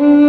Mm-hmm.